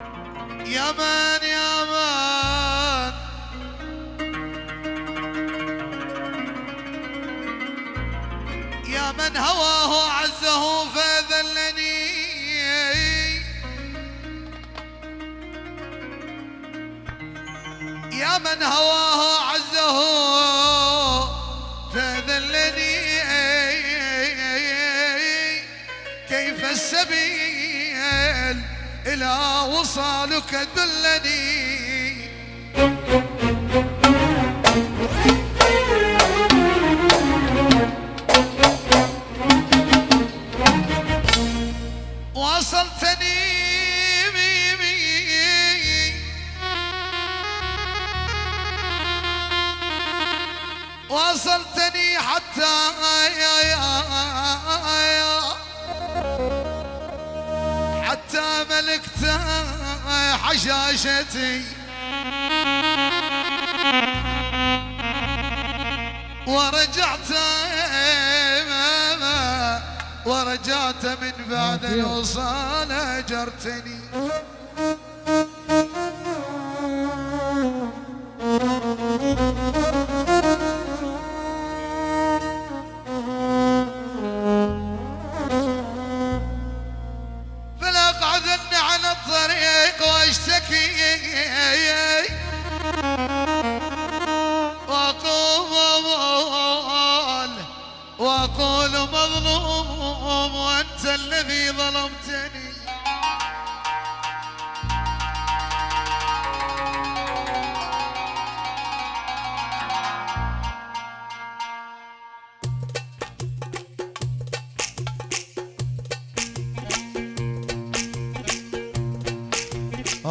يا من يا من. يا من هواه عزه فذلني يا من هواه وصالك بي بي وصلتني حتى يا يا حتى حشاشتي ورجعت ورجعت من بعد الوصال أجرتني.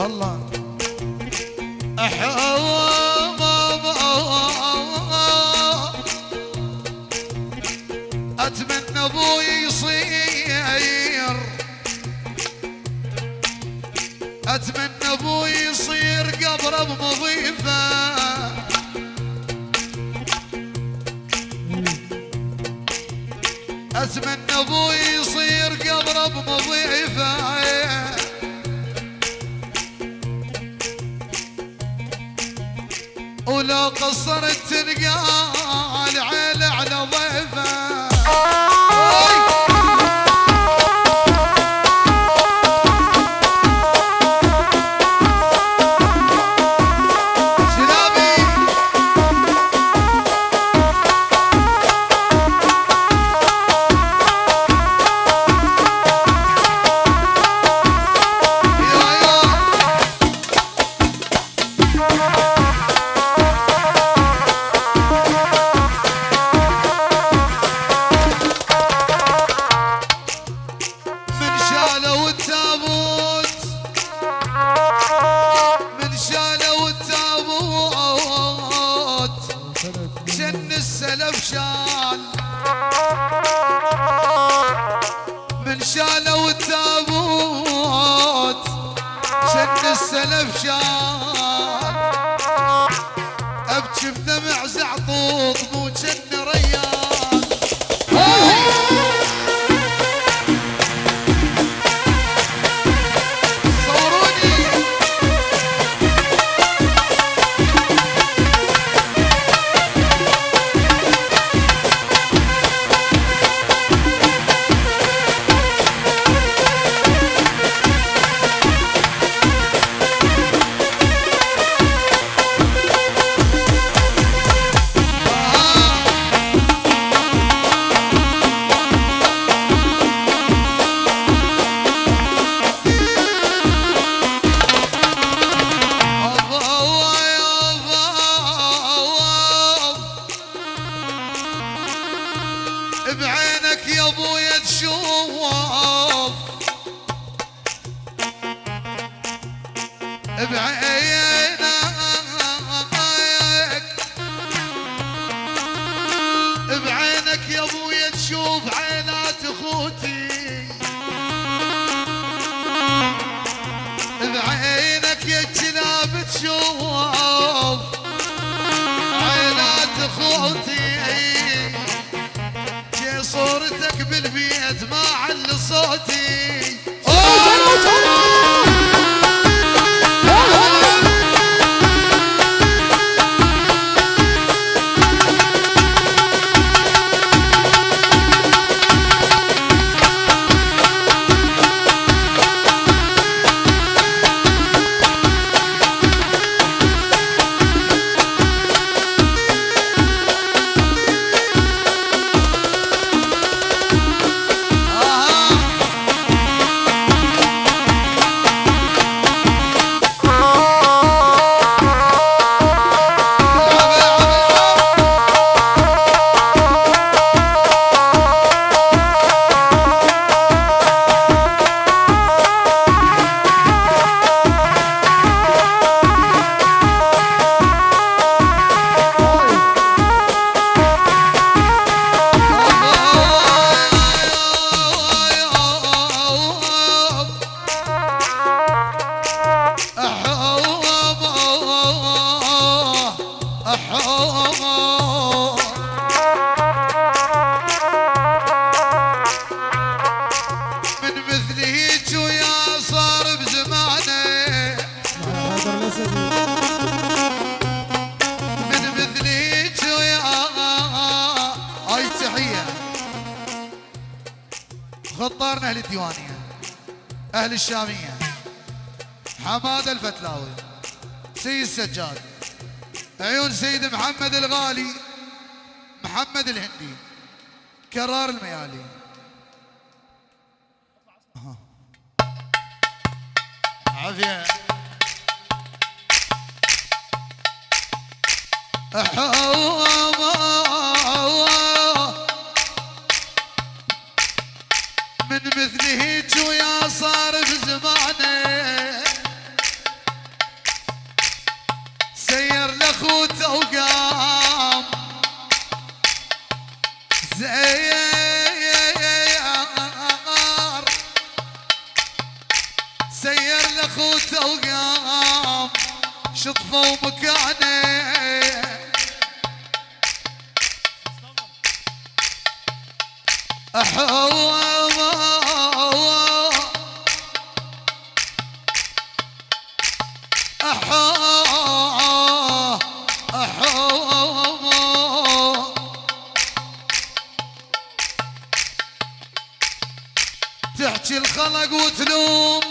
الله. أتمنى أبوي يصير. أتمنى أبوي يصير قبره بمضيفه أتمنى أبوي ஞான بعينك يا كلاب تشوف. عينات اخوتي جي صورتك بالبيت ما عل صوتي. الشامية. حماد الفتلاوي سيد السجاد عيون سيد محمد الغالي محمد الهندي كرار الميالي. عافية. من مثله ويا صار في زمانه سير لخوته وقام. زير سير لخوته وقام. شطفوا مكانه تحكي الخلق وتلوم.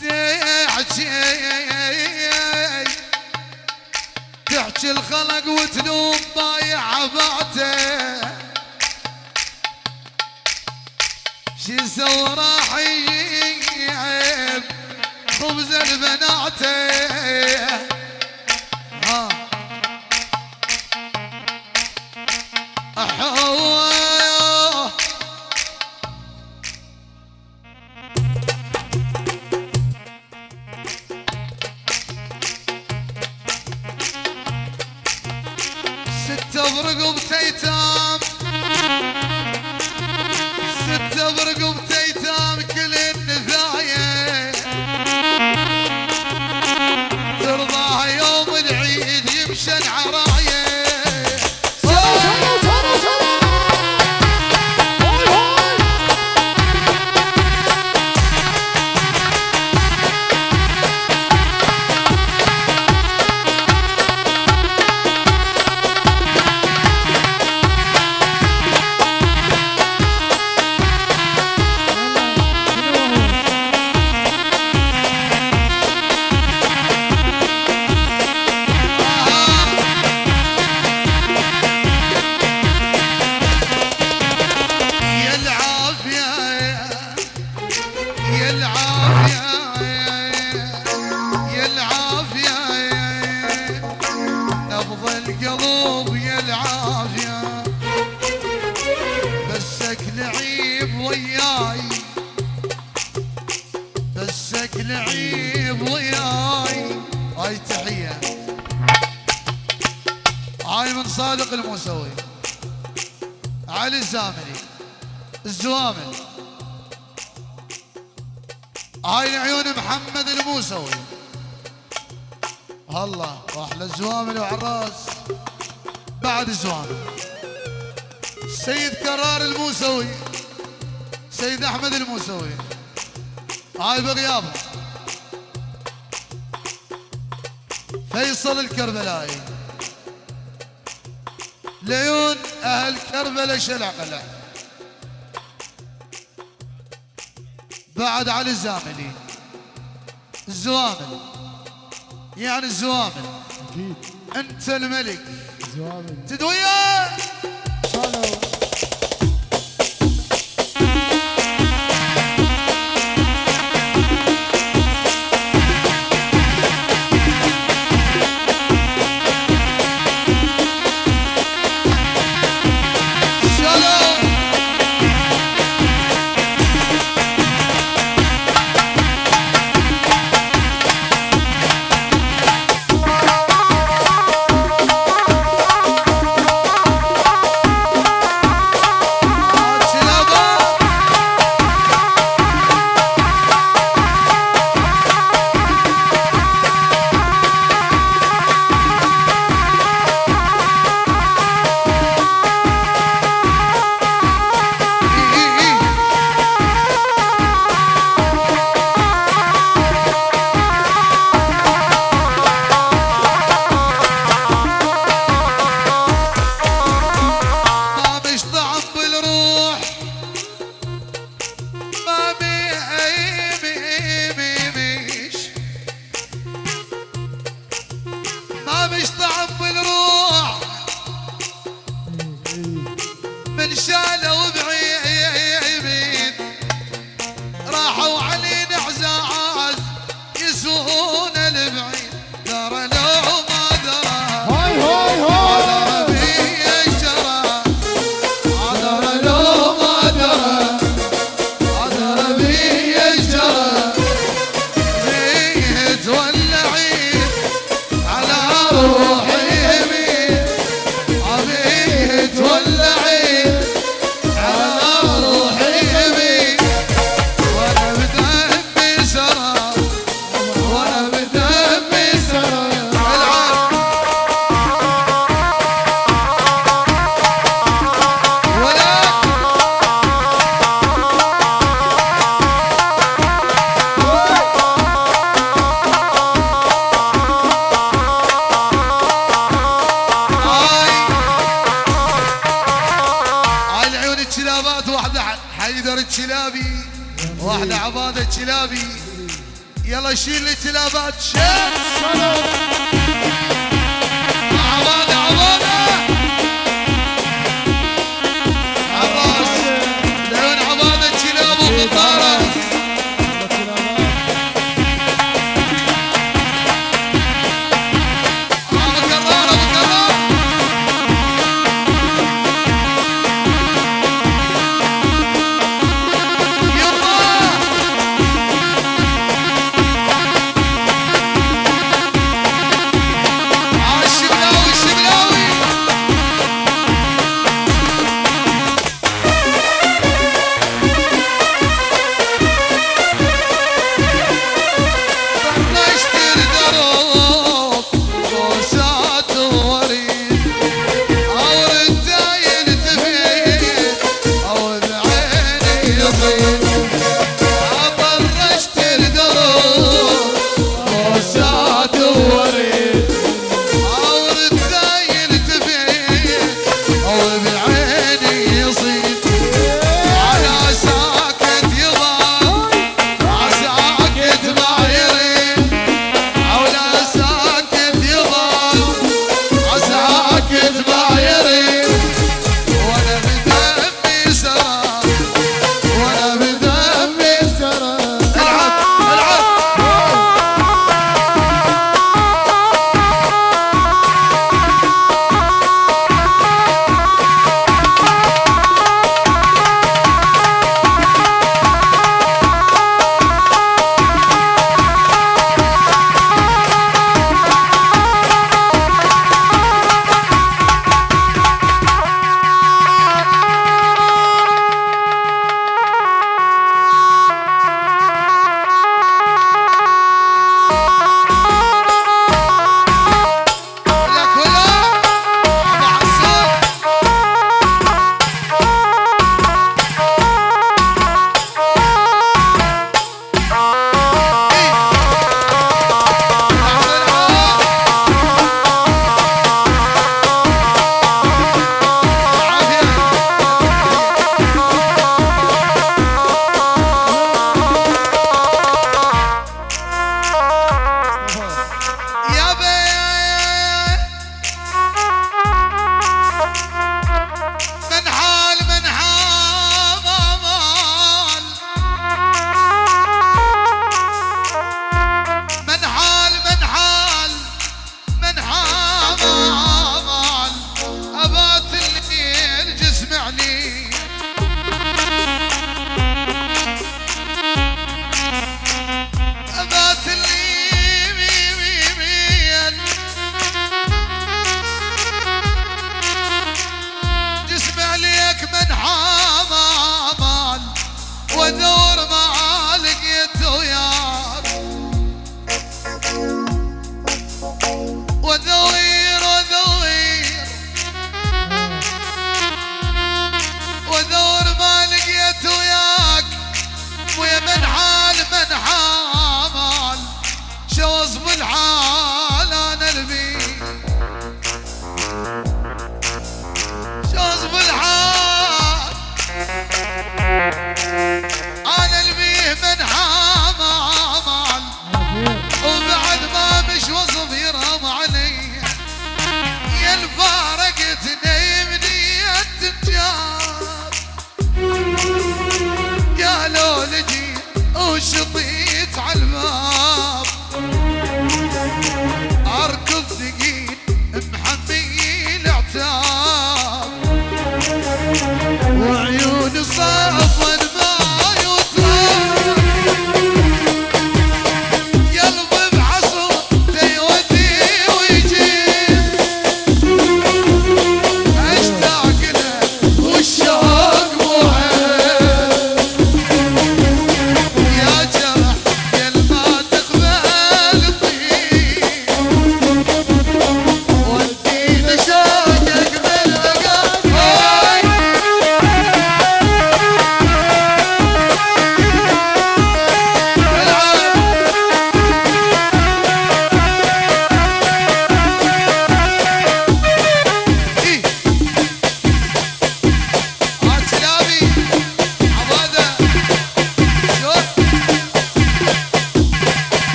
تحكي تحكي الخلق وتلوم بايع عباته شي سوى راح يجيب خبز البنات بسك لعيب وياي. هاي تحية. هاي من صادق الموسوي. علي الزاملي الزوامل هاي عيون محمد الموسوي. الله واحلى الزوامل وعراس. بعد الزوامل سيد كرار الموسوي. سيد أحمد الموسوي. هاي بغيابه فيصل الكربلائي. ليون أهل كربلاء شلع قلع بعد علي الزاملي الزوامل يعني الزوامل أكيد. أنت الملك. زوامل تدويا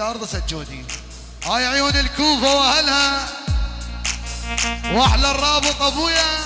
الأرض سجودي. هاي عيون الكوفة وأهلها. وأحلى الرابط ابويا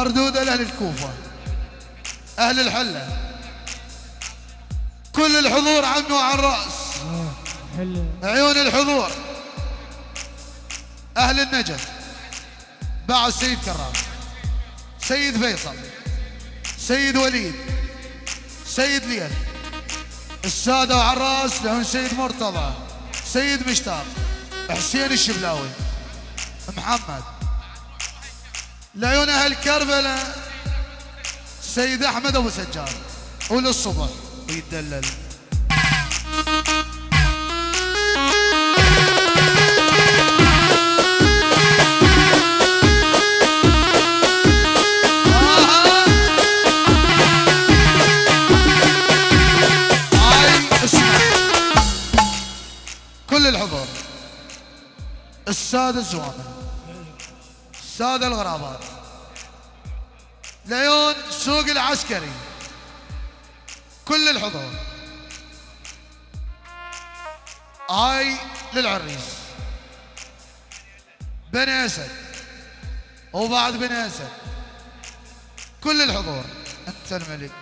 مردود لأهل الكوفة أهل الحلة. كل الحضور عنه وعن رأس عيون الحضور. أهل النجف. بعد السيد كرام سيد فيصل سيد وليد سيد ليل. السادة وعن رأس لهم سيد مرتضى سيد مشتاق حسين الشبلاوي محمد. لعيون أهل كربلاء سيد أحمد أبو سجاد وللصبح ويدلل كل السادس زوامل السادة الغرابات. ليون سوق العسكري. كل الحضور. هاي للعريس. بني اسد وبعد بني اسد كل الحضور. أنت الملك.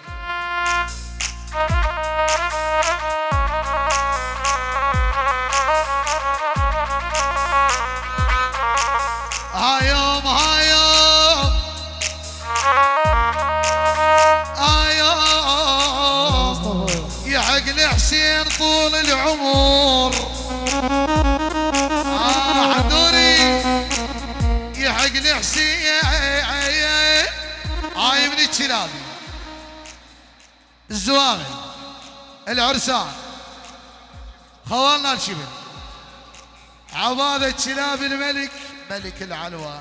يحق لحسين طول العمر. آه حضوري يحق لحسين هاي من الكلابي الزوامل العرسان. خوالنا الشبل. عبادة كلاب الملك ملك العلوى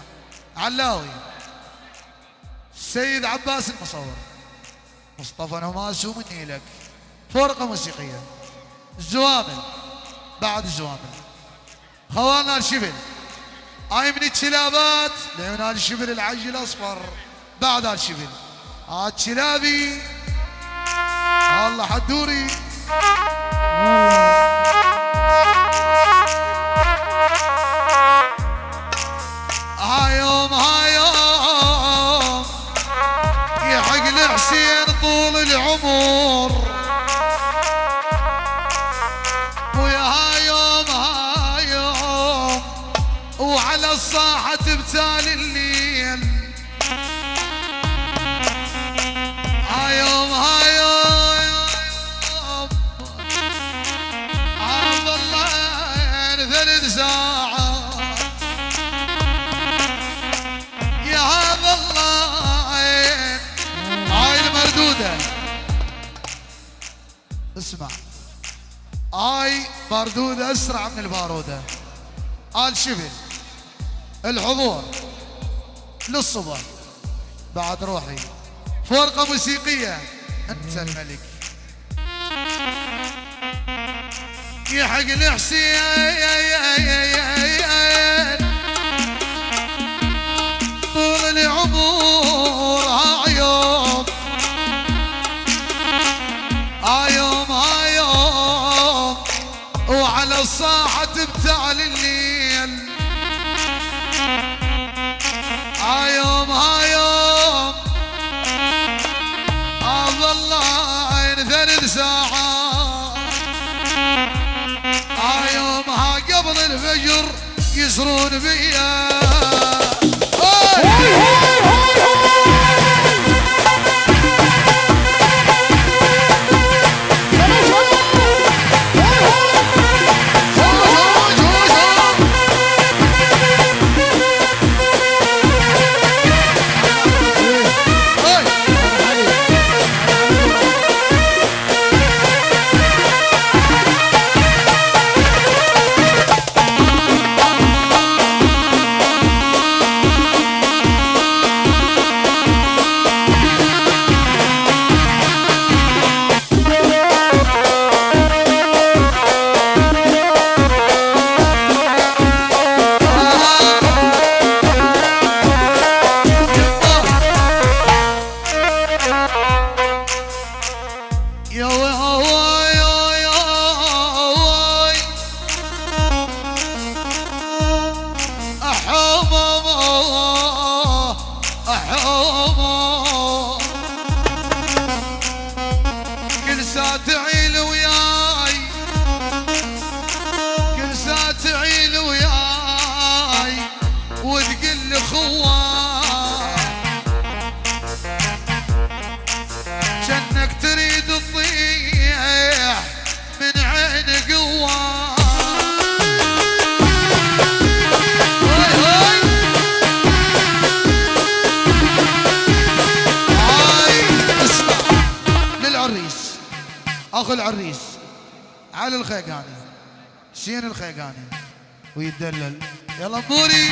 علاوي. السيد عباس المصور. مصطفى نماس ومني لك. فرقة موسيقية. الزوامل بعد الزوامل خوالنا الشبل هاي من الشلابات لعيون الشبل العج الاصفر بعد الشبل هاد شلابي الله حدوري هاي مردودة أسرع من البارودة. آل شبل الحضور للصبح. بعد روحي فرقة موسيقية. أنت الملك. يحق الحسين يسرون بيا علي الخيقاني حسين الخيقاني ويتدلل يلا بوري